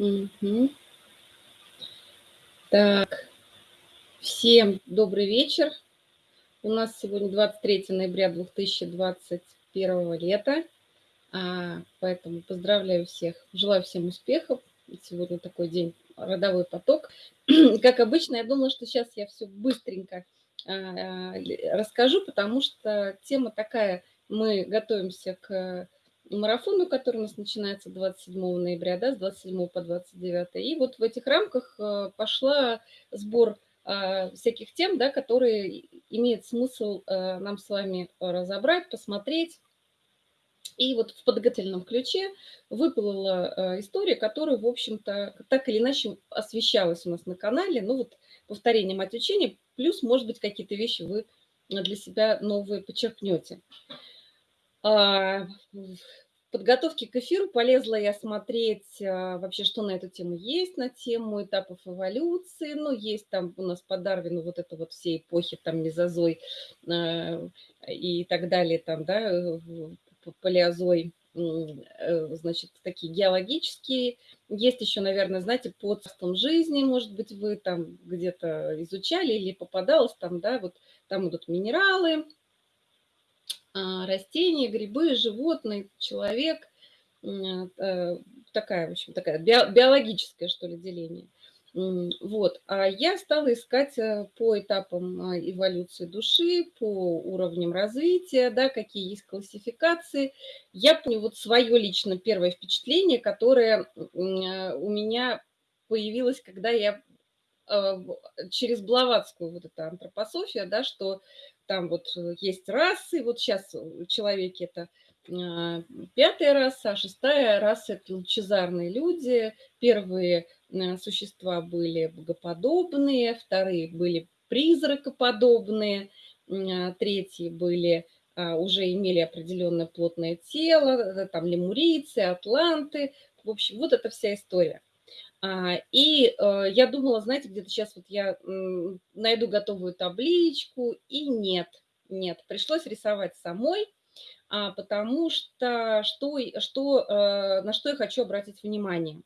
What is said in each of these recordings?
Мгм. Так, всем добрый вечер. У нас сегодня 23 ноября 2021 лета, а, поэтому поздравляю всех, желаю всем успехов. Сегодня такой день, родовой поток. Как обычно, я думала, что сейчас я все быстренько а, расскажу, потому что тема такая, мы готовимся к марафону, который у нас начинается 27 ноября, да, с 27 по 29. И вот в этих рамках э, пошла сбор а, всяких тем, да, которые имеет смысл э, нам с вами разобрать, посмотреть. И вот в подготовительном ключе выплыла э, история, которая, в общем-то, так или иначе освещалась у нас на канале. Ну вот повторение мать учения, плюс, может быть, какие-то вещи вы для себя новые подчеркнете. А, подготовке к эфиру полезла я смотреть а, вообще, что на эту тему есть, на тему этапов эволюции. Ну, есть там у нас по Дарвину вот это вот все эпохи, там мезозой а, и так далее, там, да, палеозой, э, значит, такие геологические. Есть еще, наверное, знаете, по царствам жизни, может быть, вы там где-то изучали или попадалось там, да, вот там идут минералы, растения, грибы, животные, человек. Э, такая, в общем, такая биологическое, что ли, деление. Вот. А я стала искать э, по этапам а, эволюции души, по уровням развития, да, какие есть классификации. Я помню вот свое лично первое впечатление, которое у меня появилось, когда я через Блаватскую вот эта антропософия, да, что там вот э, есть расы, вот сейчас человеки это а, пятая раса, а шестая раса – это лучезарные люди. Первые э, существа были богоподобные, вторые были призракоподобные, а, третьи были а, уже имели определенное плотное тело, э, там лемурийцы, атланты. В общем, вот эта вся история. А, и э, я думала, знаете, где-то сейчас вот я найду готовую табличку, и нет, нет, пришлось рисовать самой, а, потому что, что, что э, на что я хочу обратить внимание.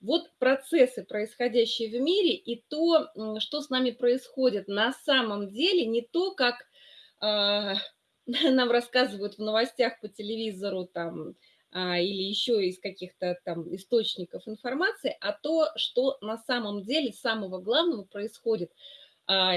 Вот процессы, происходящие в мире, и то, что с нами происходит на самом деле, не то, как а, нам рассказывают в новостях по телевизору, там, или еще из каких-то там источников информации, а то, что на самом деле самого главного происходит. А,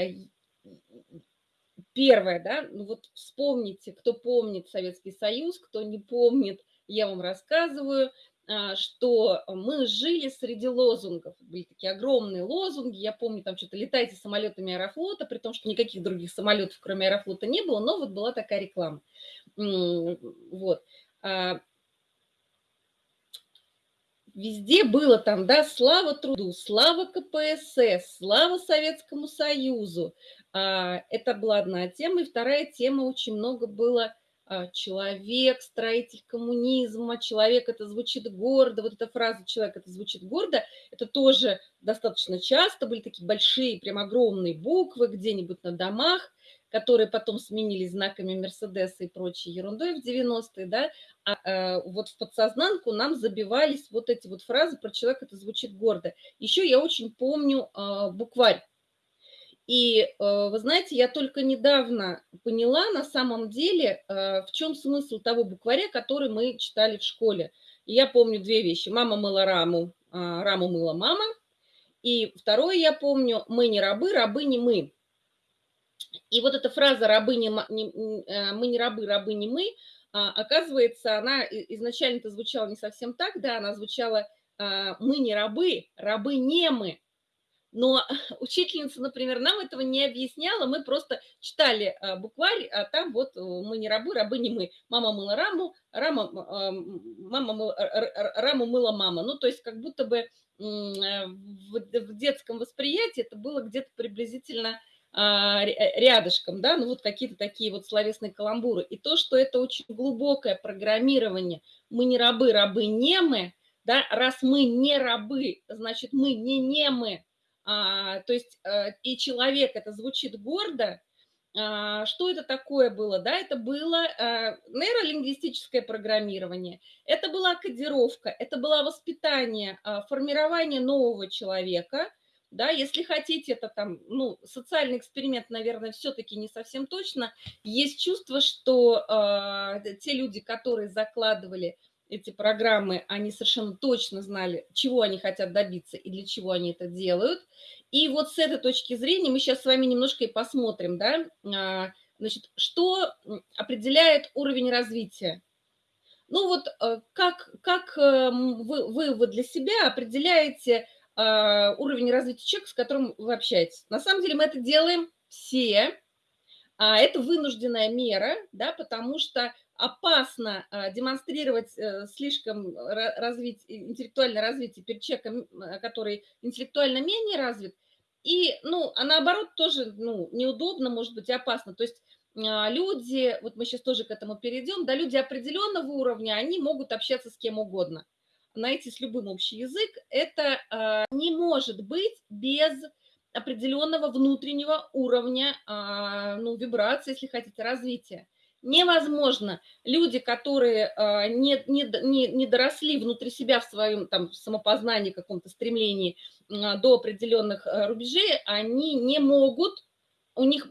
первое, да, ну вот вспомните, кто помнит Советский Союз, кто не помнит, я вам рассказываю, а, что мы жили среди лозунгов. Были такие огромные лозунги. Я помню, там что-то «летайте самолетами Аэрофлота», при том, что никаких других самолетов, кроме Аэрофлота, не было, но вот была такая реклама. Вот. Везде было там, да, слава труду, слава КПСС, слава Советскому Союзу. А, это была одна тема. И вторая тема, очень много было человек, строитель коммунизма, человек это звучит гордо. Вот эта фраза человек это звучит гордо, это тоже достаточно часто были такие большие, прям огромные буквы где-нибудь на домах которые потом сменились знаками Мерседеса и прочей ерундой в 90-е, да, а, а вот в подсознанку нам забивались вот эти вот фразы про человека, это звучит гордо. Еще я очень помню а, букварь. И а, вы знаете, я только недавно поняла на самом деле, а, в чем смысл того букваря, который мы читали в школе. И я помню две вещи. Мама мыла раму, а, раму мыла мама. И второе я помню, мы не рабы, рабы не мы. И вот эта фраза «рабы не, э, мы не рабы, рабы не мы», а, оказывается, она изначально-то звучала не совсем так, да, она звучала а, «мы не рабы, рабы не мы». Но учительница, например, нам этого не объясняла, мы просто читали а, букварь, а там вот э, мы не рабы, рабы не мы. Мама мыла раму, рама, мама мыла, раму мыла мама. Ну, то есть как будто бы э, в детском восприятии это было где-то приблизительно а, э, рядышком, да, ну вот какие-то такие вот словесные каламбуры. И то, что это очень глубокое программирование, мы не рабы, рабы не мы, да, раз мы не рабы, значит, мы не немы, а, то есть а, и человек, это звучит гордо, а, что это такое было? Да, это было а, нейролингвистическое программирование, это была кодировка, это было воспитание, а, формирование нового человека. Да, если хотите, это там, ну, социальный эксперимент, наверное, все-таки не совсем точно. Есть чувство, что э, те люди, которые закладывали эти программы, они совершенно точно знали, чего они хотят добиться и для чего они это делают. И вот с этой точки зрения мы сейчас с вами немножко и посмотрим, да, а, значит, что определяет уровень развития. Ну вот э, как, как э, вы, вы, вы для себя определяете а, уровень развития человека, с которым вы общаетесь? На самом деле мы это делаем все, а это вынужденная мера, да, потому что опасно а, демонстрировать э, слишком развить, интеллектуальное развитие перед человеком, который интеллектуально менее развит, и, ну, а наоборот тоже, ну, неудобно, может быть, опасно. То есть а, люди, вот мы сейчас тоже к этому перейдем, да, люди определенного уровня, они могут общаться с кем угодно, найти с любым общий язык. Это э, не может быть без определенного внутреннего уровня, э, ну, вибрации, если хотите, развития невозможно. Люди, которые э, не, не, не, не доросли внутри себя в своем там, самопознании, каком-то стремлении э, до определенных э, рубежей, они не могут, у них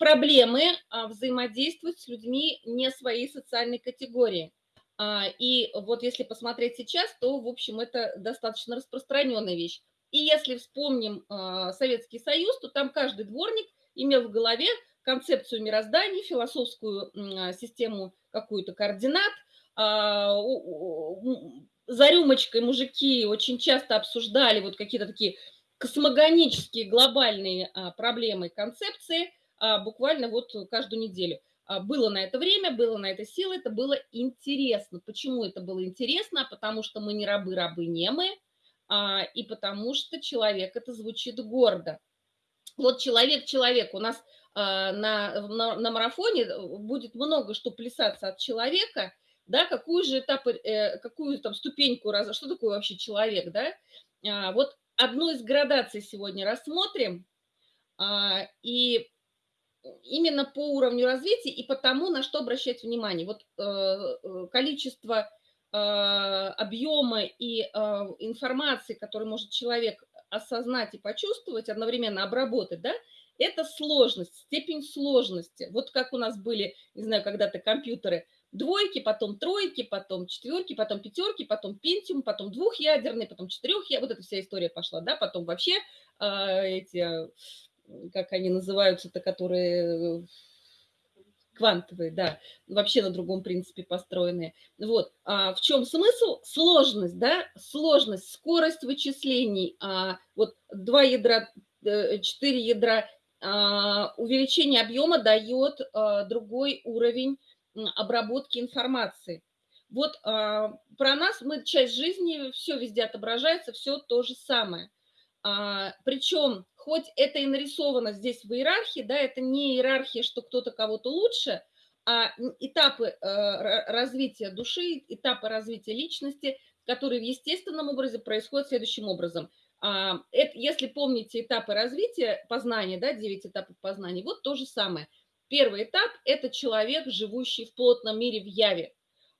проблемы взаимодействовать с людьми не своей социальной категории. А, и вот если посмотреть сейчас, то, в общем, это достаточно распространенная вещь. И если вспомним Советский Союз, то там каждый дворник имел в голове концепцию мироздания, философскую а, систему какую-то координат. А, за рюмочкой мужики очень часто обсуждали вот какие-то такие космогонические глобальные а, проблемы концепции буквально вот каждую неделю. Было на это время, было на это силы, это было интересно. Почему это было интересно? Потому что мы не рабы, рабы не мы, и потому что человек это звучит гордо. Вот человек-человек, у нас на, на, на марафоне э, будет много что плясаться от человека, да, какую же этап, э, какую там ступеньку, раз, что такое вообще человек, да, а, вот одну из градаций сегодня рассмотрим, а, и именно по уровню развития и по тому, на что обращать внимание. Вот э, количество объема и информации, который может человек осознать и почувствовать, одновременно обработать, да, это сложность, степень сложности. Вот как у нас были, не знаю, когда-то компьютеры, двойки, потом тройки, потом четверки, потом пятерки, потом пентиум, потом двухъядерный, потом четырехъядерный. Вот эта вся история пошла, да, потом вообще э, эти, как они называются-то, которые квантовые, да, вообще на другом принципе построенные. Вот, а в чем смысл? Сложность, да, сложность, скорость вычислений. А, вот два ядра, э, четыре ядра увеличение объема дает а, другой уровень обработки информации. Вот а, про нас, мы часть жизни, все везде отображается, все то же самое. Причем, хоть это и нарисовано здесь в иерархии, да, это не иерархия, что кто-то кого-то лучше, а этапы развития души, этапы развития личности, которые в естественном образе происходят следующим образом – а, это, если помните этапы развития познания, да, 9 этапов познания, вот то же самое. Первый этап – это человек, живущий в плотном мире в яве.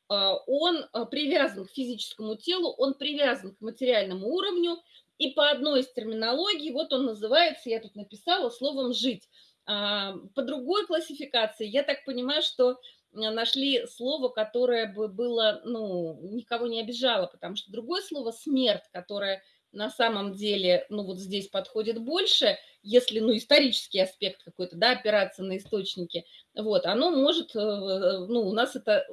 А, он а, привязан к физическому телу, он привязан к материальному уровню, и по одной из терминологий, вот он называется, я тут написала, словом «жить». По другой классификации, я так понимаю, что нашли слово, которое бы было, ну, никого не обижало, потому что другое слово «смерть», которое – на самом деле, ну вот здесь подходит больше, если, ну, исторический аспект какой-то, да, опираться на источники, вот, оно может, э, ну, у нас это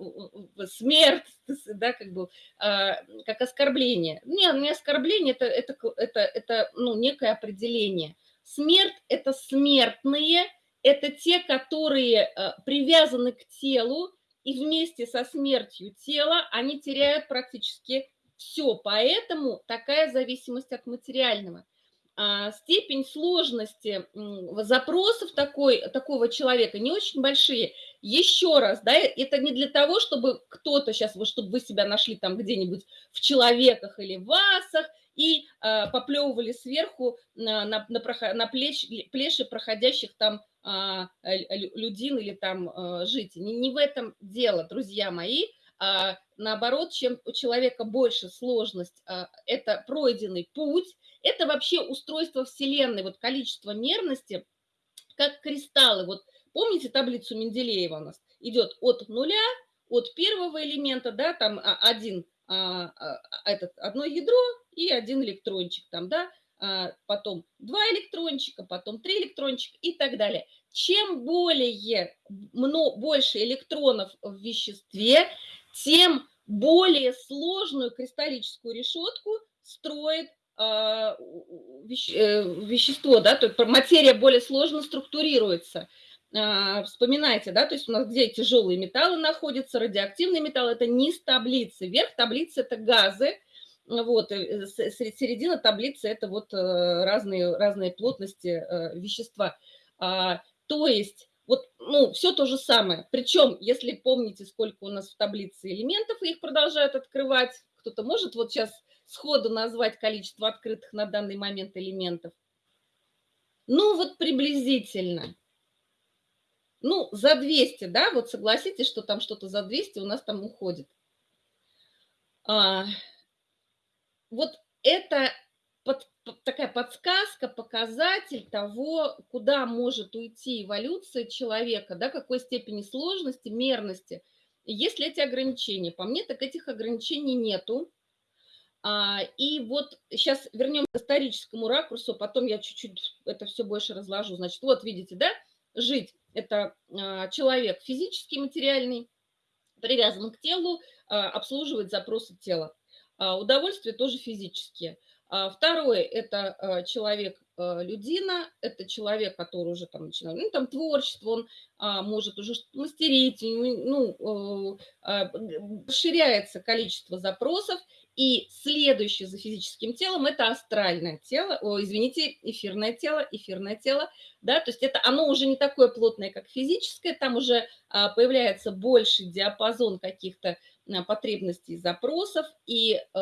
смерть, да, как бы, а, как оскорбление. Не, не оскорбление, это, это, это, это, ну, некое определение. Смерть – это смертные, это те, которые э, привязаны к телу, и вместе со смертью тела они теряют практически все, поэтому такая зависимость от материального. А, степень сложности запросов такой, такого человека не очень большие. Еще раз, да, это не для того, чтобы кто-то сейчас, чтобы вы себя нашли там где-нибудь в человеках или в васах и а, поплевывали сверху на, на, на, на плеч, плеши проходящих там а, людин или там а, жить. Не, не в этом дело, друзья мои. А, наоборот, чем у человека больше сложность, а, это пройденный путь, это вообще устройство Вселенной, вот количество мерности, как кристаллы. Вот помните таблицу Менделеева у нас? Идет от нуля, от первого элемента, да, там а, один, а, этот, одно ядро и один электрончик там, да, а, потом два электрончика, потом три электрончика и так далее. Чем более, много, больше электронов в веществе, тем более сложную кристаллическую решетку строит э, вещество, да, то есть материя более сложно структурируется. Э, вспоминайте, да, то есть у нас где тяжелые металлы находятся, радиоактивные металлы, это низ таблицы, верх таблицы это газы, вот, э, середина таблицы это вот разные, разные плотности вещества. А, то есть вот, ну, все то же самое. Причем, если помните, сколько у нас в таблице элементов, и их продолжают открывать, кто-то может вот сейчас сходу назвать количество открытых на данный момент элементов? Ну, вот приблизительно. Ну, за 200, да, вот согласитесь, что там что-то за 200 у нас там уходит. А, вот это под, такая подсказка, показатель того, куда может уйти эволюция человека, да, какой степени сложности, мерности. Есть ли эти ограничения? По мне, так этих ограничений нету. А, и вот сейчас вернемся к историческому ракурсу, потом я чуть-чуть это все больше разложу. Значит, вот видите, да, жить – это а, человек физический, материальный, привязан к телу, а, обслуживает запросы тела. А, удовольствие тоже физические – а, второе – это а, человек а, это человек, который уже там начинает, ну, там творчество, он а, может уже мастерить, ну, а, расширяется количество запросов, и следующее за физическим телом – это астральное тело, о, извините, эфирное тело, эфирное тело, да, то есть это оно уже не такое плотное, как физическое, там уже а, появляется больший диапазон каких-то потребностей, запросов, и э,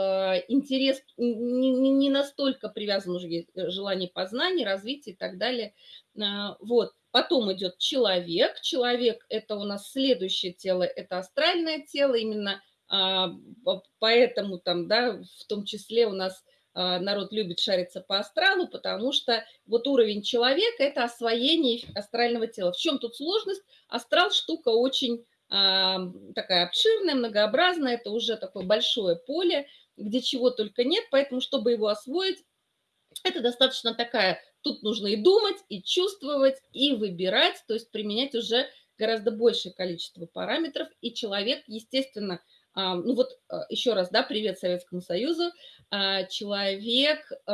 интерес не, не настолько привязан уже э, желание познания, развития и так далее. Э, вот. Потом идет человек. Человек – это у нас следующее тело, это астральное тело, именно э, поэтому там, да, в том числе у нас э, народ любит шариться по астралу, потому что вот уровень человека – это освоение астрального тела. В чем тут сложность? Астрал – штука очень такая обширная, многообразная, это уже такое большое поле, где чего только нет, поэтому, чтобы его освоить, это достаточно такая, тут нужно и думать, и чувствовать, и выбирать, то есть применять уже гораздо большее количество параметров, и человек, естественно, ну вот а, еще раз, да, привет Советскому Союзу, а, человек э,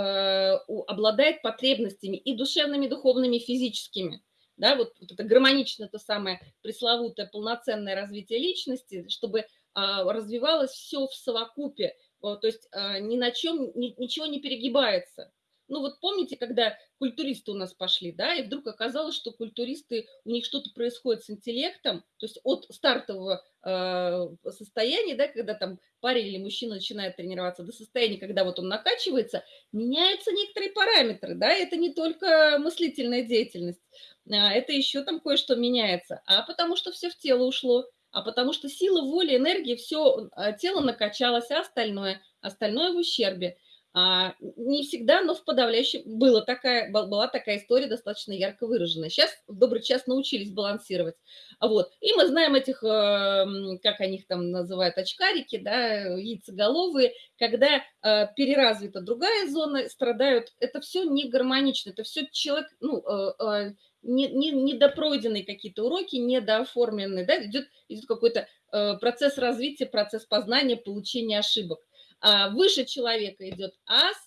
обладает потребностями и душевными, и духовными, и физическими да, вот, вот это гармоничное, то самое пресловутое полноценное развитие личности, чтобы а, развивалось все в совокупе, то есть а, ни на чем, ни, ничего не перегибается. Ну вот помните, когда культуристы у нас пошли, да, и вдруг оказалось, что культуристы, у них что-то происходит с интеллектом, то есть от стартового э, состояния, да, когда там парень или мужчина начинает тренироваться, до состояния, когда вот он накачивается, меняются некоторые параметры, да, это не только мыслительная деятельность, это еще там кое-что меняется, а потому что все в тело ушло, а потому что сила воли, энергии, все а, тело накачалось, а остальное, остальное в ущербе. А, не всегда, но в подавляющем была такая, была такая история достаточно ярко выраженная. Сейчас в добрый час научились балансировать. Вот. И мы знаем этих, эм, как они их там называют, очкарики, да, яйцеголовые, когда э, переразвита другая зона, страдают. Это все не гармонично, это все человек, ну, э, э, не, не, недопройденные какие-то уроки, недооформленные, да, идет, идет какой-то процесс развития, процесс познания, получения ошибок. А, выше человека идет ас,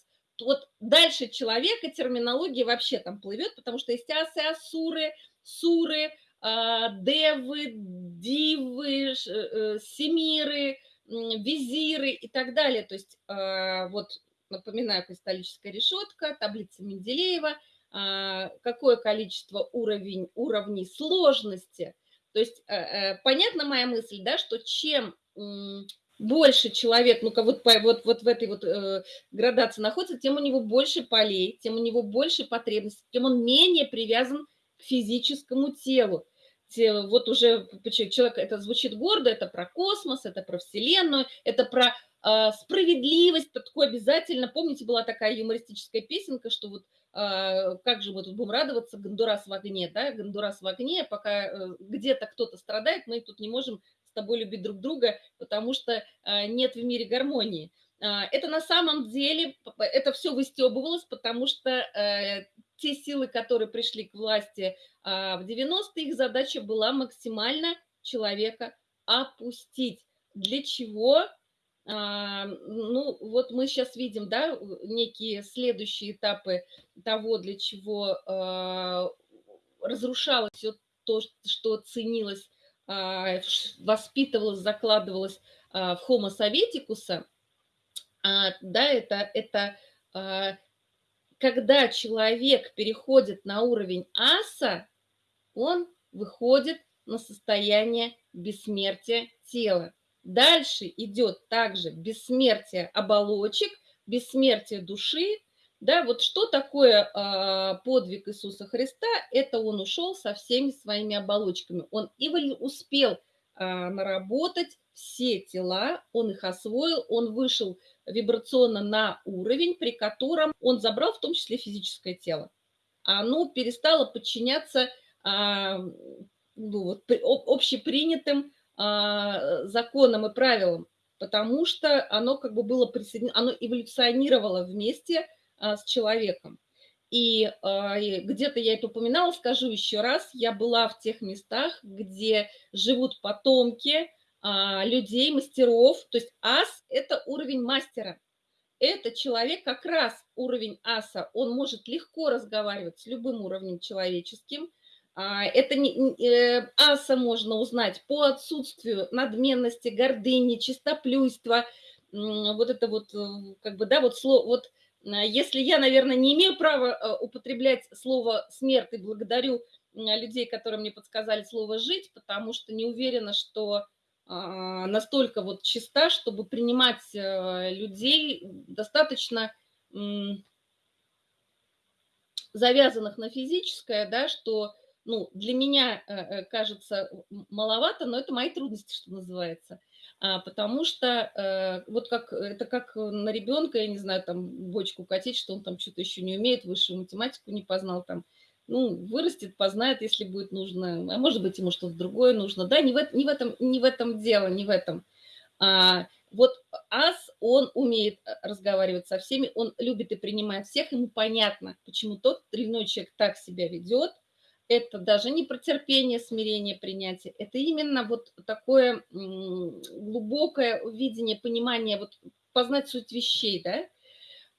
вот дальше человека терминология вообще там плывет, потому что есть асы, асуры, суры, а, девы, дивы, э, семиры, визиры и так далее. То есть а, вот напоминаю, кристаллическая решетка, таблица Менделеева, какое количество уровень, уровней сложности. То есть э, э, понятна моя мысль, да, что чем больше человек, ну-ка вот, вот, вот в этой вот э, градации находится, тем у него больше полей, тем у него больше потребностей, тем он менее привязан к физическому телу. Вот уже человек, это звучит гордо, это про космос, это про Вселенную, это про э, справедливость, такое обязательно. Помните, была такая юмористическая песенка, что вот как же мы тут будем радоваться, Гондурас в огне, да, Гондурас в огне, пока э, где-то кто-то страдает, мы тут не можем с тобой любить друг друга, потому что э, нет в мире гармонии. Э, это на самом деле, это все выстебывалось, потому что э, те силы, которые пришли к власти а, в 90-е, их задача была максимально человека опустить. Для чего? А, ну, вот мы сейчас видим, да, некие следующие этапы того, для чего а, разрушалось все то, что ценилось, воспитывалось, закладывалось в Homo советикуса, да, это, это когда человек переходит на уровень аса, он выходит на состояние бессмертия тела. Дальше идет также бессмертие оболочек, бессмертие души. Да, вот что такое э, подвиг Иисуса Христа? Это он ушел со всеми своими оболочками. Он и успел э, наработать все тела, он их освоил, он вышел вибрационно на уровень, при котором он забрал в том числе физическое тело. Оно перестало подчиняться а, ну, вот, общепринятым а, законам и правилам, потому что оно как бы было присоединено, оно эволюционировало вместе а, с человеком. И, и где-то я это упоминала, скажу еще раз, я была в тех местах, где живут потомки а, людей, мастеров. То есть ас – это уровень мастера. Это человек как раз уровень аса. Он может легко разговаривать с любым уровнем человеческим. А, это не, э, аса можно узнать по отсутствию надменности, гордыни, чистоплюйства. Вот это вот, э, как бы, да, вот слово, вот если я, наверное, не имею права э, употреблять слово «смерть» и благодарю людей, которые мне подсказали слово «жить», потому что не уверена, что а, настолько вот чиста, чтобы принимать э, людей достаточно завязанных на физическое, да, что ну, для меня э, э, кажется маловато, но это мои трудности, что называется. А, потому что вот как это как на ребенка, я не знаю, там бочку катить, что он там что-то еще не умеет, высшую математику не познал, там ну, вырастет, познает, если будет нужно, а может быть, ему что-то другое нужно. Да, не в, не в, этом, не в этом дело, не в этом. А, вот ас, он умеет э, разговаривать со всеми, он любит и принимает всех, ему понятно, почему тот или иной человек так себя ведет. Это даже не про терпение, смирение, принятие. Это именно вот такое глубокое видение, понимание, вот познать суть вещей, да.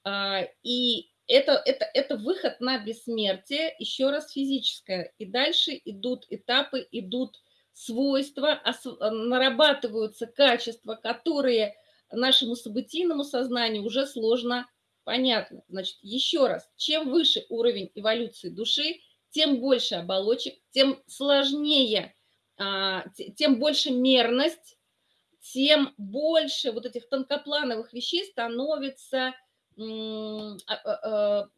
А, и это, это, это выход на бессмертие, еще раз физическое. И дальше идут этапы, идут свойства, нарабатываются качества, которые нашему событийному сознанию уже сложно понятны. Значит, еще раз, чем выше уровень эволюции души, тем больше оболочек, тем сложнее, а, тем больше мерность, тем больше вот этих тонкоплановых вещей становится а, а,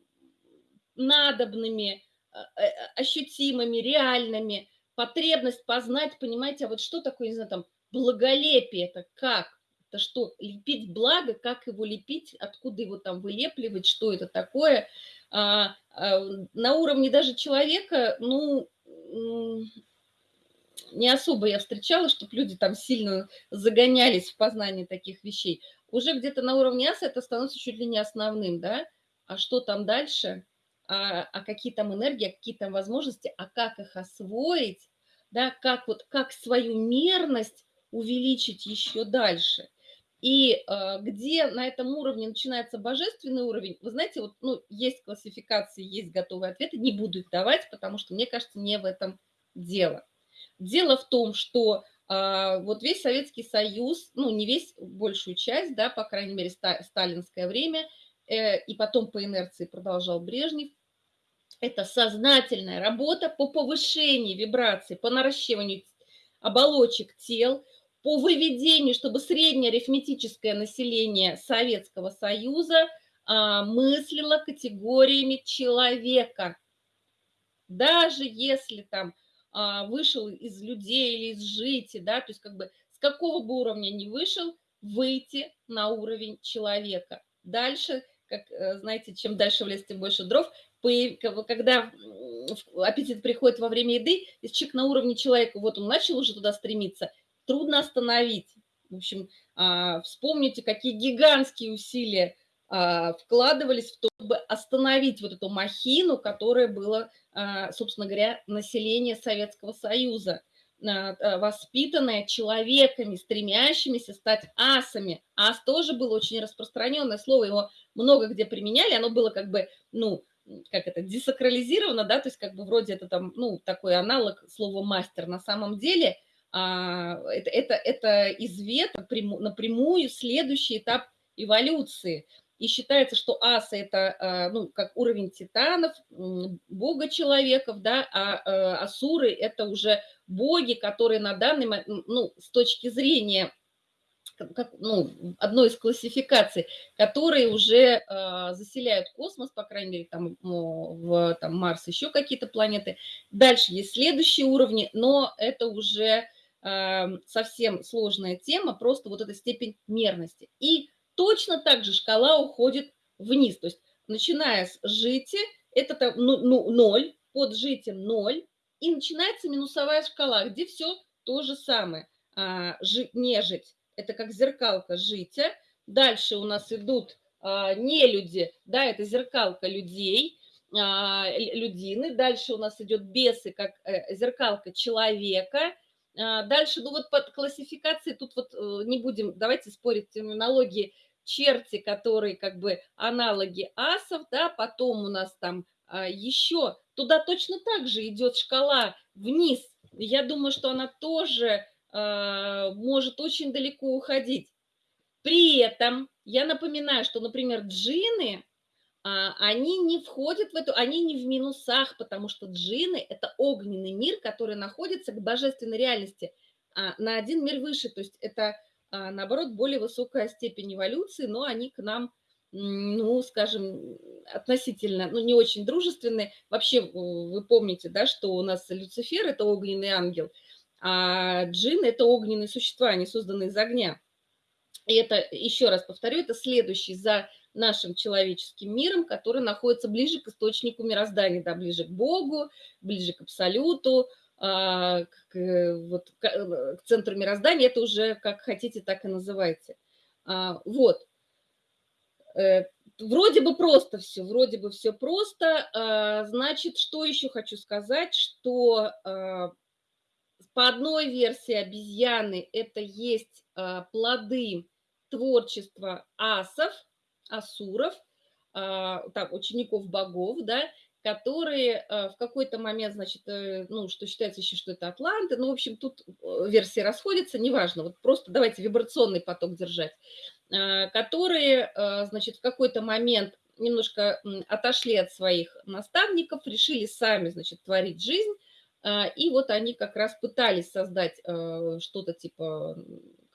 надобными, э, ощутимыми, реальными, потребность познать, понимаете, а вот что такое, не знаю, там, благолепие, это как? Это что, лепить благо, как его лепить, откуда его там вылепливать, что это такое? А, а, на уровне даже человека, ну, не особо я встречала, чтобы люди там сильно загонялись в познании таких вещей. Уже где-то на уровне аса это становится чуть ли не основным, да, а что там дальше, а, а какие там энергии, а какие там возможности, а как их освоить, да, как вот, как свою мерность увеличить еще дальше. И э, где на этом уровне начинается божественный уровень, вы знаете, вот, ну, есть классификации, есть готовые ответы, не буду их давать, потому что, мне кажется, не в этом дело. Дело в том, что а, вот весь Советский Союз, ну, не весь, большую часть, да, по крайней мере, сталинское время, э, и потом по инерции продолжал Брежнев, это сознательная работа по повышению вибраций, по наращиванию оболочек тел, по выведению, чтобы среднее арифметическое население Советского Союза а, мыслило категориями человека. даже если там а, вышел из людей или из жити, да, то есть как бы с какого бы уровня не вышел, выйти на уровень человека. Дальше, как э, знаете, чем дальше в лес, тем больше дров. Когда аппетит приходит во время еды, если человек на уровне человека, вот он начал уже туда стремиться, трудно остановить. В общем, а, вспомните, какие гигантские усилия а, вкладывались в то, чтобы остановить вот эту махину, которая была, а, собственно говоря, население Советского Союза, воспитанное человеками, стремящимися стать асами. Ас тоже было очень распространенное слово, его много где применяли, оно было как бы, ну, как это, десакрализировано, да, то есть как бы вроде это там, ну, такой аналог слова мастер. На самом деле это, это, это извет напрямую следующий этап эволюции – и считается, что асы – это а, ну, как уровень титанов, бога-человеков, да, а э, асуры – это уже боги, которые на данный момент, ну, с точки зрения как, ну, одной из классификаций, которые уже э, заселяют космос, по крайней мере, там, в там, Марс, еще какие-то планеты. Дальше есть следующие уровни, но это уже совсем сложная тема, просто вот эта степень мерности. И Точно так же шкала уходит вниз. То есть начиная с жити, это там, ну, ну, 0, под житием 0, и начинается минусовая шкала, где все то же самое. А, жи, нежить – это как зеркалка жития. Дальше у нас идут а, нелюди, да, это зеркалка людей, а, людины. Дальше у нас идет бесы, как э, зеркалка человека. А, дальше, ну вот под классификацией, тут вот э, не будем, давайте спорить терминологии, черти, которые как бы аналоги асов, да, потом у нас там а, еще, туда точно так же идет шкала вниз. Я думаю, что она тоже а, может очень далеко уходить. При этом я напоминаю, что, например, джины, они не входят в эту, они не в минусах, потому что джины – это огненный мир, который находится к божественной реальности а, на один мир выше. То есть это а наоборот, более высокая степень эволюции, но они к нам, ну, скажем, относительно, ну, не очень дружественные. Вообще, вы помните, да, что у нас Люцифер – это огненный ангел, а джин – это огненные существа, они созданы из огня. И это, еще раз повторю, это следующий за нашим человеческим миром, который находится ближе к источнику мироздания, да, ближе к Богу, ближе к Абсолюту, а, к, вот, к, центру мироздания, это уже как хотите, так и называйте. А, вот. Э, вроде бы просто все, вроде бы все просто. А, значит, что еще хочу сказать, что по одной версии обезьяны это есть плоды творчества асов, асуров, там, учеников богов, да, которые э, в какой-то момент, значит, э, ну, что считается еще, что это Атланты, ну, в общем, тут э, версии расходятся, неважно, вот просто давайте вибрационный поток держать, которые, значит, в какой-то момент немножко отошли от своих наставников, решили сами, значит, творить жизнь, и вот они как раз пытались создать что-то типа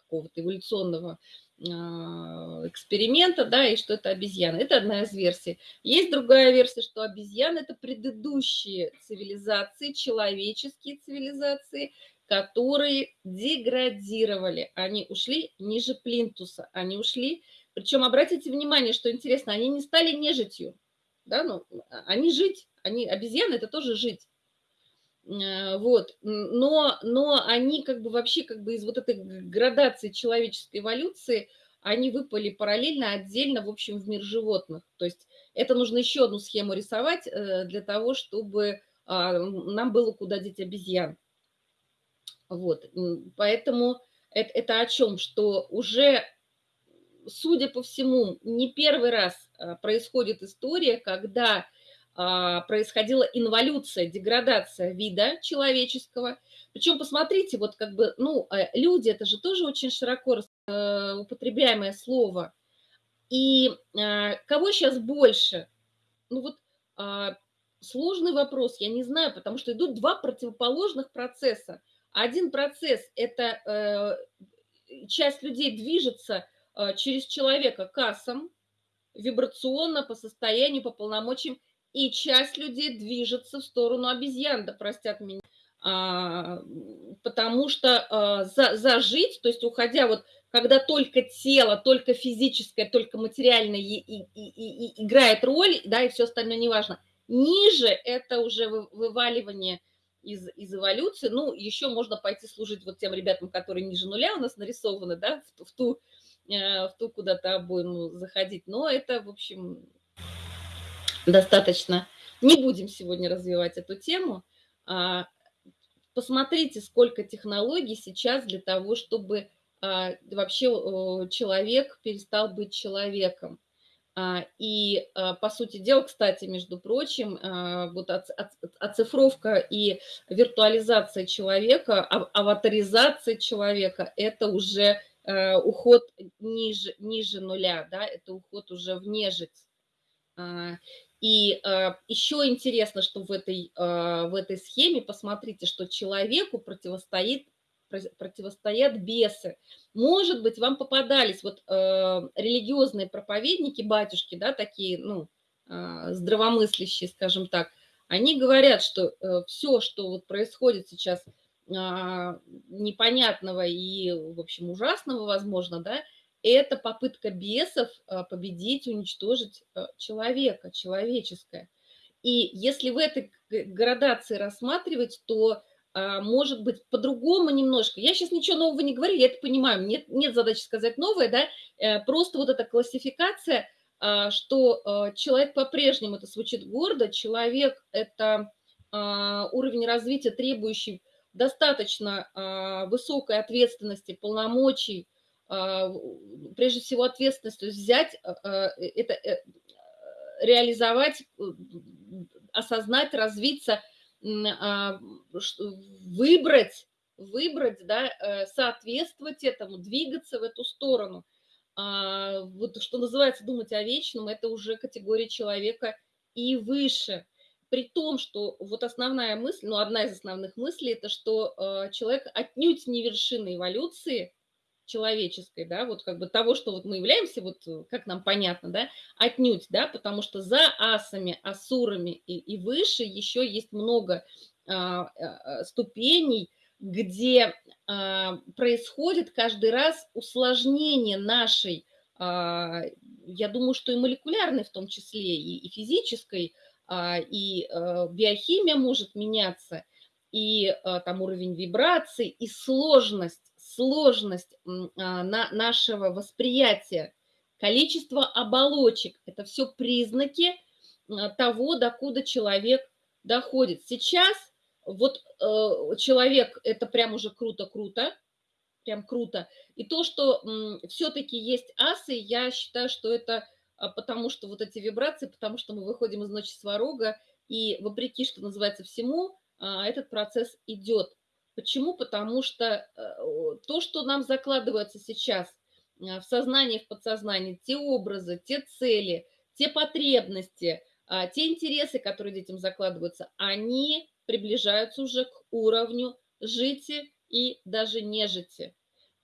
какого-то эволюционного а, эксперимента, да, и что это обезьяна. Это одна из версий. Есть другая версия, что обезьяны – это предыдущие цивилизации, человеческие цивилизации, которые деградировали. Они ушли ниже плинтуса, они ушли. Причем обратите внимание, что интересно, они не стали нежитью, да, ну, они жить, они, обезьяны – это тоже жить. Э, вот, но, но они как бы вообще как бы из вот этой градации человеческой эволюции, они выпали параллельно, отдельно, в общем, в мир животных. То есть это нужно еще одну схему рисовать э, для того, чтобы а, нам было куда деть обезьян. Вот, поэтому это, это о чем? Что уже, судя по всему, не первый раз а, происходит история, когда происходила инволюция, деградация вида человеческого. Причем, посмотрите, вот как бы, ну, э, люди, это же тоже очень широко э, употребляемое слово. И э, кого сейчас больше? Ну вот а, сложный вопрос, я не знаю, потому что идут два противоположных процесса. Один процесс – это часть людей движется через человека кассам, вибрационно, по состоянию, по полномочиям, и часть людей движется в сторону обезьян, да простят меня, а, потому что а, за, зажить, то есть уходя вот, когда только тело, только физическое, только материальное и, и, и, и играет роль, да, и все остальное неважно, ниже это уже вываливание из, из эволюции, ну, еще можно пойти служить вот тем ребятам, которые ниже нуля у нас нарисованы, да, в, в ту, э, в ту куда-то обойму заходить, но это, в общем, достаточно. Не будем сегодня развивать эту тему. А, посмотрите, сколько технологий сейчас для того, чтобы а, вообще человек перестал быть человеком. А, и, по сути дела, кстати, между прочим, вот оцифровка и виртуализация человека, аватаризация человека – это уже уход ниже, ниже нуля, да, это уход уже в нежить. И э, еще интересно, что в этой, э, в этой схеме, посмотрите, что человеку противостоит, противостоят бесы. Может быть, вам попадались вот э, религиозные проповедники, батюшки, да, такие, ну, э, здравомыслящие, скажем так, они говорят, что э, все, что вот происходит сейчас э, непонятного и, в общем, ужасного, возможно, да, это попытка бесов а, победить, уничтожить а, человека, человеческое. И если в этой градации рассматривать, то а, может быть по-другому немножко. Я сейчас ничего нового не говорю, я это понимаю, нет, нет задачи сказать новое, да, э, просто вот эта классификация, что человек по-прежнему, это звучит гордо, человек – это уровень развития, требующий достаточно высокой ответственности, полномочий, прежде всего ответственность, то есть взять а, а, это, э, реализовать, осознать, развиться, выбрать, выбрать, да, э, соответствовать этому, двигаться в эту сторону. Вот что называется думать о вечном, это уже категория человека и выше. При том, что вот основная мысль, ну, одна из основных мыслей, это что человек отнюдь не вершина эволюции – человеческой, да, вот как бы того, что вот мы являемся, вот э, как нам понятно, да, отнюдь, да, потому что за асами, асурами и, и выше еще есть много а, а, ступеней, где а, происходит каждый раз усложнение нашей, а, я думаю, что и молекулярной в том числе, и, и физической, а, и а, биохимия может меняться, и а, там уровень вибраций, и сложность сложность а, на нашего восприятия, количество оболочек – это все признаки а, того, докуда человек доходит. Сейчас вот э, человек – это прям уже круто-круто, прям круто. И то, что все-таки есть асы, я считаю, что это а, потому, что вот эти вибрации, потому что мы выходим из ночи сварога, и вопреки, что называется, всему, этот процесс идет. Почему? Потому что э, то, что нам закладывается сейчас э, в сознании, в подсознании, те образы, те цели, те потребности, а, те интересы, которые детям закладываются, они приближаются уже к уровню жити и даже нежити.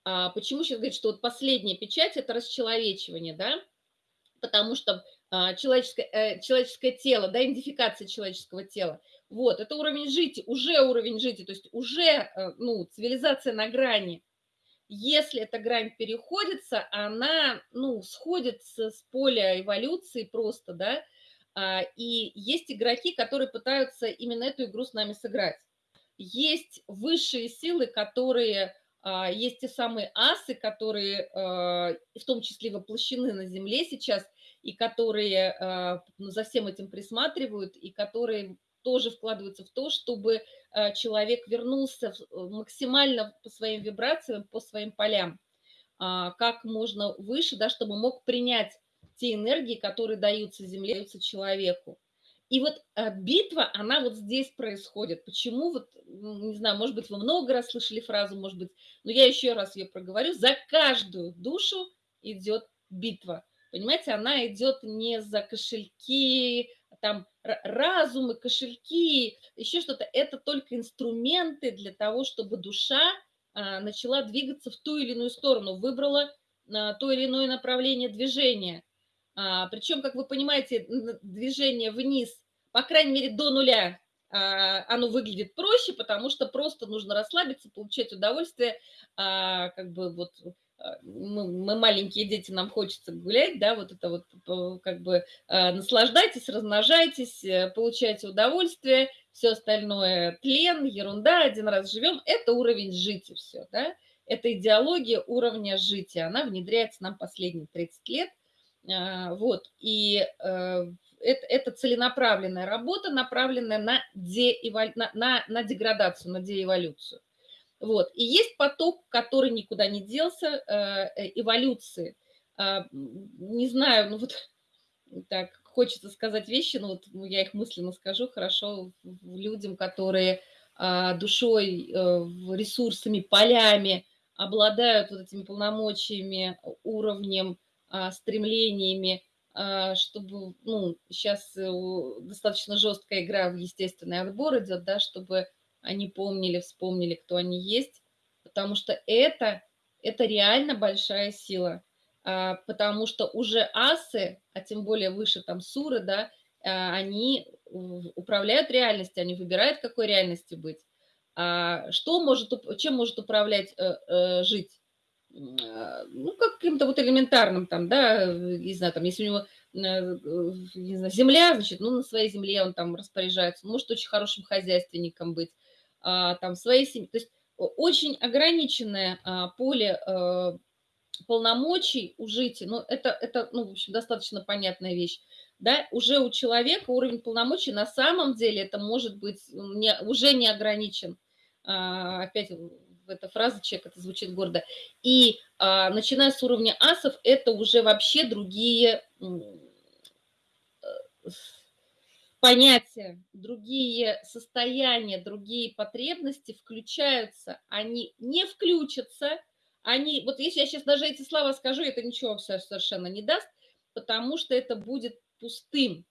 А почему сейчас говорить, что вот последняя печать – это расчеловечивание, да? Потому что а, человеческое, э, человеческое тело, да, идентификация человеческого тела – вот, это уровень жити, уже уровень жити, то есть уже, э, ну, цивилизация на грани. Если эта грань переходится, она, ну, сходит с, с поля эволюции просто, да, а, и есть игроки, которые пытаются именно эту игру с нами сыграть. Есть высшие силы, которые, а, есть те самые асы, которые а, в том числе воплощены на Земле сейчас, и которые ну, за всем этим присматривают, и которые тоже вкладываются в то, чтобы э, человек вернулся э, максимально по своим вибрациям, по своим полям, а, как можно выше, да, чтобы мог принять те энергии, которые даются Земле, даются человеку. И вот э, битва, она вот здесь происходит. Почему? Вот, не знаю, может быть, вы много раз слышали фразу, может быть, но я еще раз ее проговорю. За каждую душу идет битва. Понимаете, она идет не за кошельки, там разумы, кошельки, еще что-то. Это только инструменты для того, чтобы душа а, начала двигаться в ту или иную сторону, выбрала а, то или иное направление движения. А, причем, как вы понимаете, движение вниз по крайней мере, до нуля оно выглядит проще, потому что просто нужно расслабиться, получать удовольствие, как бы вот мы, мы маленькие дети, нам хочется гулять, да, вот это вот как бы наслаждайтесь, размножайтесь, э, получайте удовольствие, все остальное тлен, ерунда, один раз живем, это уровень жить все, да, это идеология уровня жития, она внедряется нам последние 30 лет, вот, и э, это, это целенаправленная работа, направленная на, деэволю, на, на, на деградацию, на деэволюцию. Вот. И есть поток, который никуда не делся, э, э, эволюции. Э, не знаю, ну вот так хочется сказать вещи, но вот я их мысленно скажу хорошо людям, которые душой, ресурсами, полями обладают вот этими полномочиями, уровнем, стремлениями, а, чтобы, ну, сейчас э, достаточно жесткая игра в естественный отбор идет, да, чтобы они помнили, вспомнили, кто они есть, потому что это, это реально большая сила, а, потому что уже асы, а тем более выше там суры, да, а, они управляют реальностью, они выбирают, какой реальности быть. Что может, чем может управлять э, э, жить? А, ну, каким-то вот элементарным там, да, не знаю, там, если у него э, не знаю, земля, значит, ну, на своей земле он там распоряжается, может очень хорошим хозяйственником быть, а, там, своей семьи, то есть очень ограниченное а, поле э, полномочий у жителей, ну, это, это, ну, в общем, достаточно понятная вещь, да, уже у человека уровень полномочий на самом деле это может быть не, уже не ограничен, опять эта фраза «человек», это звучит гордо. И а, начиная с уровня асов, это уже вообще другие э, понятия, другие состояния, другие потребности включаются. Они не включатся, они, вот если я сейчас даже эти слова скажу, это ничего совершенно не даст, потому что это будет пустым.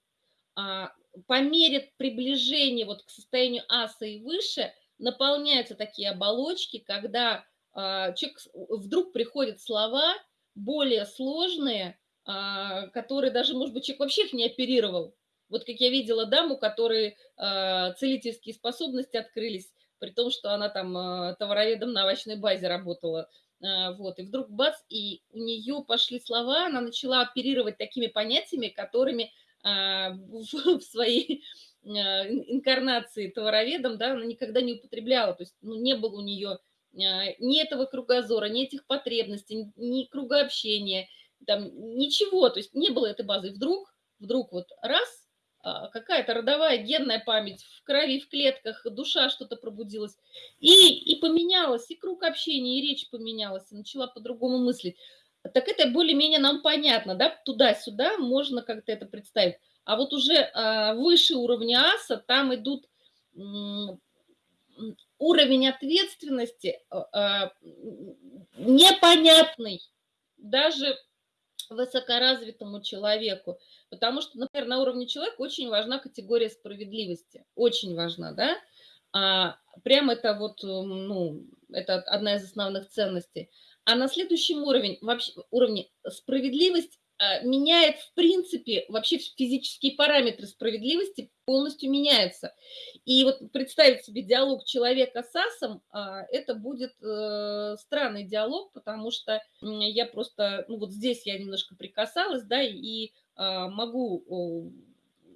А, по мере приближения вот к состоянию аса и выше – наполняются такие оболочки, когда а, человек вдруг приходят слова более сложные, а, которые даже, может быть, человек вообще их не оперировал. Вот как я видела даму, которой а, целительские способности открылись, при том, что она там товароведом на овощной базе работала. Вот, и вдруг бац, и у нее пошли слова, она начала оперировать такими понятиями, которыми в своей Э, инкарнации товароведом, да, она никогда не употребляла, то есть ну, не было у нее э, ни этого кругозора, ни этих потребностей, ни круга общения, там, ничего, то есть не было этой базы. И вдруг, вдруг вот раз, какая-то родовая генная память в крови, в клетках, душа что-то пробудилась, и, и поменялась, и круг общения, и речь поменялась, и начала по-другому мыслить. Так это более-менее нам понятно, да, туда-сюда можно как-то это представить. А вот уже а, выше уровня аса, там идут уровень ответственности а, а, непонятный даже высокоразвитому человеку. Потому что, например, на уровне человека очень важна категория справедливости. Очень важна, да? А, прям это вот, ну, это одна из основных ценностей. А на следующем уровне, вообще, уровне справедливость меняет, в принципе, вообще физические параметры справедливости полностью меняются. И вот представить себе диалог человека с асом, а, это будет э, странный диалог, потому что я просто, ну вот здесь я немножко прикасалась, да, и а, могу,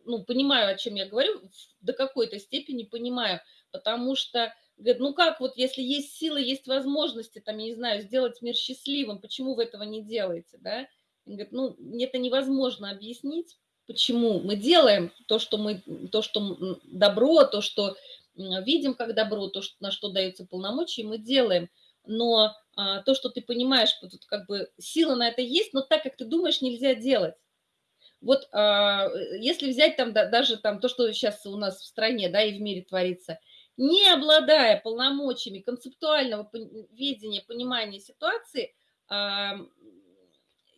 ну, понимаю, о чем я говорю, до какой-то степени понимаю, потому что Говорит, ну как вот, если есть силы, есть возможности, там, я не знаю, сделать мир счастливым, почему вы этого не делаете, да? Он говорит, ну, это невозможно объяснить, почему мы делаем то, что мы, то, что добро, то, что видим как добро, то, что, на что даются полномочия, мы делаем. Но а, то, что ты понимаешь, тут как бы сила на это есть, но так, как ты думаешь, нельзя делать. Вот а, если взять там да, даже там то, что сейчас у нас в стране, да, и в мире творится, не обладая полномочиями концептуального видения, понимания ситуации, а,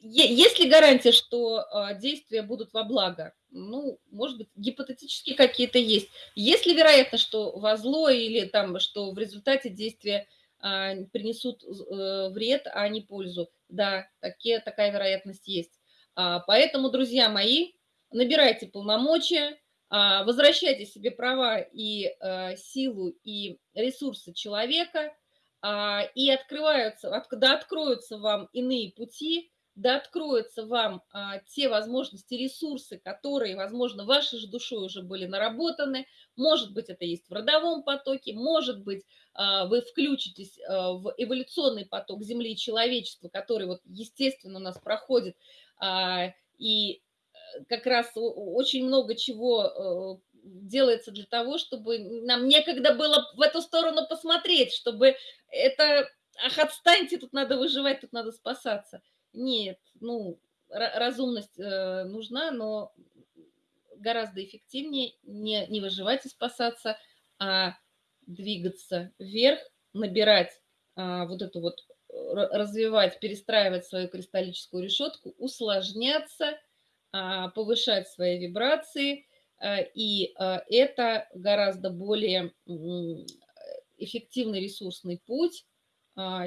есть ли гарантия, что а, действия будут во благо? Ну, может быть, гипотетически какие-то есть. Есть ли вероятность, что во зло или там, что в результате действия а, принесут э, вред, а не пользу? Да, такие, такая вероятность есть. А, поэтому, друзья мои, набирайте полномочия, возвращайте себе права и а, силу, и ресурсы человека, и открываются, от, да откроются вам иные пути, да откроются вам а, те возможности, ресурсы, которые, возможно, вашей же душой уже были наработаны. Может быть, это есть в родовом потоке, может быть, а, вы включитесь а, в эволюционный поток Земли и человечества, который вот естественно у нас проходит, а, и э, как раз очень много чего э, делается для того, чтобы нам некогда было в эту сторону посмотреть, чтобы это, ах, отстаньте, тут надо выживать, тут надо спасаться – нет, ну, разумность э, нужна, но гораздо эффективнее не, не выживать и спасаться, а двигаться вверх, набирать а, вот эту вот, развивать, перестраивать свою кристаллическую решетку, усложняться, а, повышать свои вибрации, а, и а, это гораздо более эффективный ресурсный путь,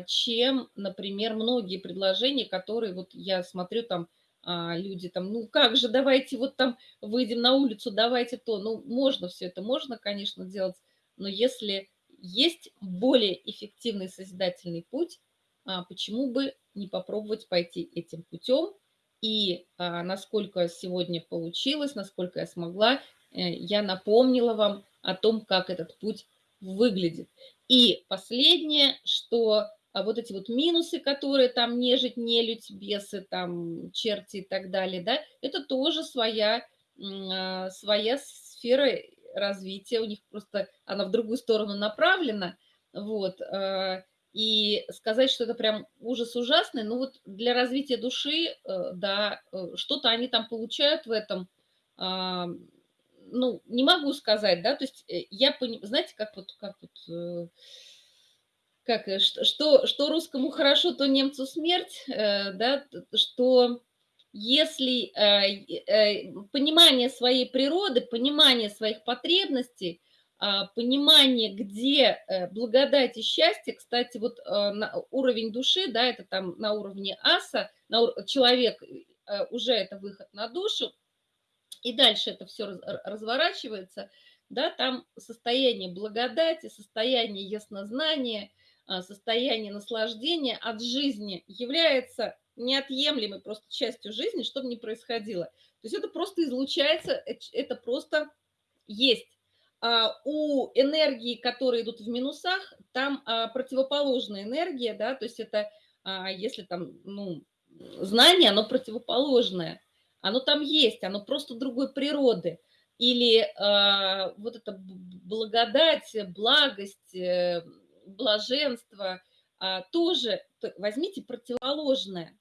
чем, например, многие предложения, которые вот я смотрю там, а, люди там, ну как же, давайте вот там выйдем на улицу, давайте то. Ну, можно все это, можно, конечно, делать, но если есть более эффективный созидательный путь, а, почему бы не попробовать пойти этим путем? И насколько сегодня получилось, насколько я смогла, э, я напомнила вам о том, как этот путь выглядит. И последнее, что а вот эти вот минусы, которые там нежить, нелюдь, бесы, там черти и так далее, да, это тоже своя, а, своя сфера развития, у них просто она в другую сторону направлена, вот, а, и сказать, что это прям ужас ужасный, ну вот для развития души, э, да, э, что-то они там получают в этом, ну, не могу сказать, да, то есть э, я понимаю, знаете, как вот, как вот, э, как, э, что, что русскому хорошо, то немцу смерть, да, что если понимание своей природы, понимание своих потребностей, а, понимание, где благодать и счастье, кстати, вот уровень души, да, это там на уровне аса, на, человек уже это выход на душу, и дальше это все разворачивается, да, там состояние благодати, состояние яснознания, а, состояние наслаждения от жизни является неотъемлемой просто частью жизни, что бы ни происходило. То есть это просто излучается, это просто есть. А у энергии, которые идут в минусах, там а, противоположная энергия, да, то есть это, а, если там, ну, знание, оно противоположное оно там есть, оно просто другой природы. Или э, вот эта благодать, благость, э, блаженство э, тоже, возьмите противоположное,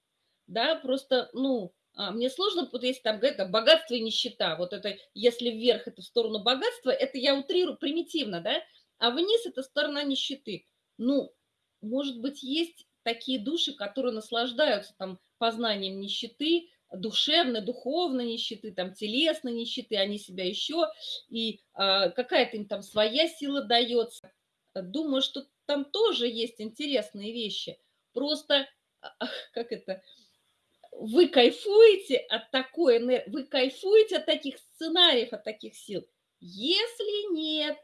да, просто, ну, а, мне сложно, вот если там говорят, богатство и нищета, вот это, если вверх это в сторону богатства, это я утрирую примитивно, да, а вниз это сторона нищеты. Ну, может быть, есть такие души, которые наслаждаются там познанием нищеты, душевной, духовной нищеты, там, телесной нищеты, они себя еще, и а, какая-то им там своя сила дается. Думаю, что там тоже есть интересные вещи. Просто, а, как это, вы кайфуете от такой энергии, вы кайфуете от таких сценариев, от таких сил. Если нет,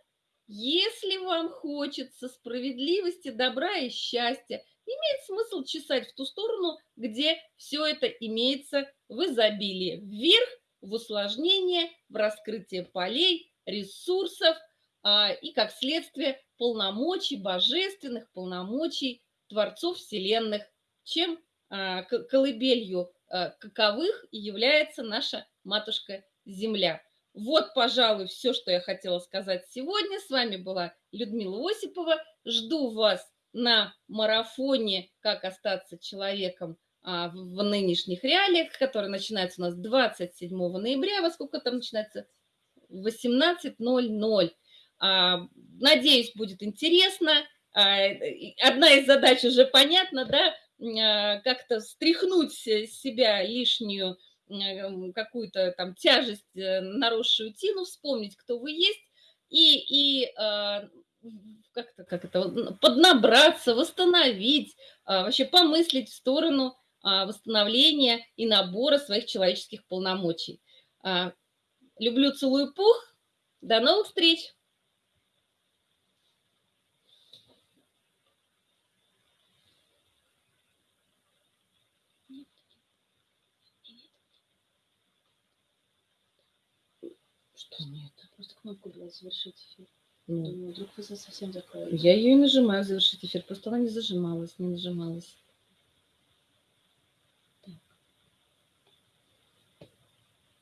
если вам хочется справедливости, добра и счастья, имеет смысл чесать в ту сторону, где все это имеется в изобилии. Вверх, в усложнение, в раскрытие полей, ресурсов а, и, как следствие, полномочий, божественных полномочий Творцов Вселенных, чем а, колыбелью а, каковых является наша Матушка Земля. Вот, пожалуй, все, что я хотела сказать сегодня. С вами была Людмила Осипова. Жду вас на марафоне «Как остаться человеком» а, в нынешних реалиях, который начинается у нас 27 ноября. Во сколько там начинается? 18.00. А, надеюсь, будет интересно. А, одна из задач уже понятна, да, как-то стряхнуть с себя лишнюю какую-то там тяжесть, э, наросшую тину, вспомнить, кто вы есть, и, и как это, поднабраться, восстановить, а, вообще помыслить в сторону а, восстановления и набора своих человеческих полномочий. А, люблю, целую, пух. До новых встреч! Что нет? Просто кнопку была завершить эфир. Думаю, вдруг вы совсем закроете. я ее и нажимаю завершить эфир, просто она не зажималась, не нажималась.